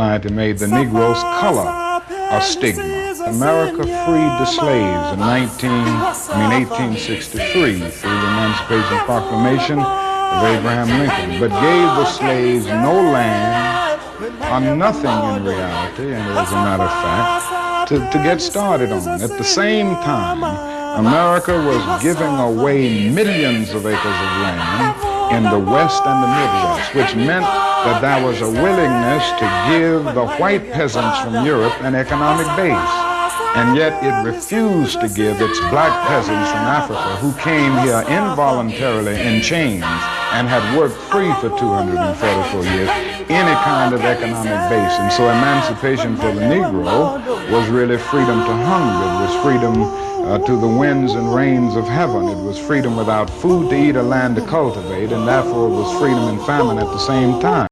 society made the Negro's color a stigma. America freed the slaves in 19, I mean 1863 through the Emancipation Proclamation of Abraham Lincoln, but gave the slaves no land or nothing in reality, and as a matter of fact, to, to get started on. At the same time, America was giving away millions of acres of land in the West and the Midwest, which meant that there was a willingness to give the white peasants from Europe an economic base. And yet it refused to give its black peasants from Africa who came here involuntarily in chains and had worked free for 244 years any kind of economic base. And so emancipation for the Negro was really freedom to hunger. It was freedom uh, to the winds and rains of heaven. It was freedom without food to eat or land to cultivate, and therefore it was freedom and famine at the same time.